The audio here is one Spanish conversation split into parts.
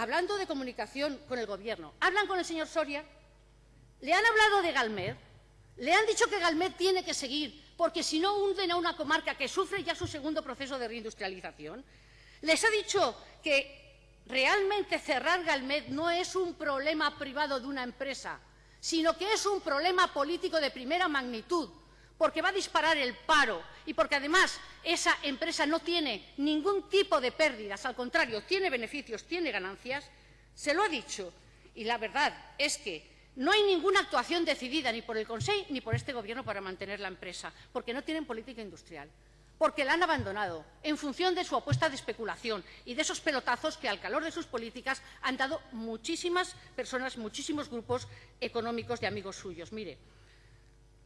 hablando de comunicación con el Gobierno, hablan con el señor Soria, le han hablado de Galmed, le han dicho que Galmed tiene que seguir, porque si no hunden a una comarca que sufre ya su segundo proceso de reindustrialización. Les ha dicho que realmente cerrar Galmed no es un problema privado de una empresa, sino que es un problema político de primera magnitud, porque va a disparar el paro y porque además esa empresa no tiene ningún tipo de pérdidas, al contrario, tiene beneficios, tiene ganancias, se lo ha dicho. Y la verdad es que no hay ninguna actuación decidida ni por el Consejo ni por este Gobierno para mantener la empresa, porque no tienen política industrial, porque la han abandonado en función de su apuesta de especulación y de esos pelotazos que, al calor de sus políticas, han dado muchísimas personas, muchísimos grupos económicos de amigos suyos. Mire,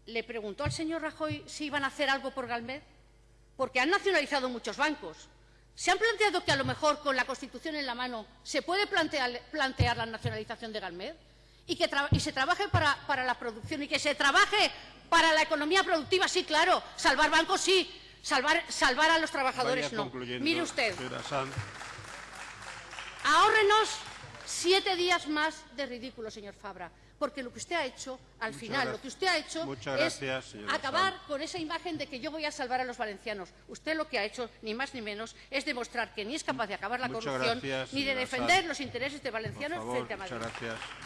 le preguntó al señor Rajoy si iban a hacer algo por Galmed, porque han nacionalizado muchos bancos. ¿Se han planteado que a lo mejor con la Constitución en la mano se puede plantear, plantear la nacionalización de Galmed? Y que y se trabaje para, para, la producción y que se trabaje para la economía productiva, sí, claro. Salvar bancos, sí. Salvar, salvar a los trabajadores, no. Mire usted. Ahórrenos siete días más de ridículo, señor Fabra porque lo que usted ha hecho, al Muchas final, lo que usted ha hecho es acabar con esa imagen de que yo voy a salvar a los valencianos. Usted lo que ha hecho, ni más ni menos, es demostrar que ni es capaz de acabar la Muchas corrupción, gracias, ni de defender los intereses de valencianos favor, frente a Madrid. muchas gracias.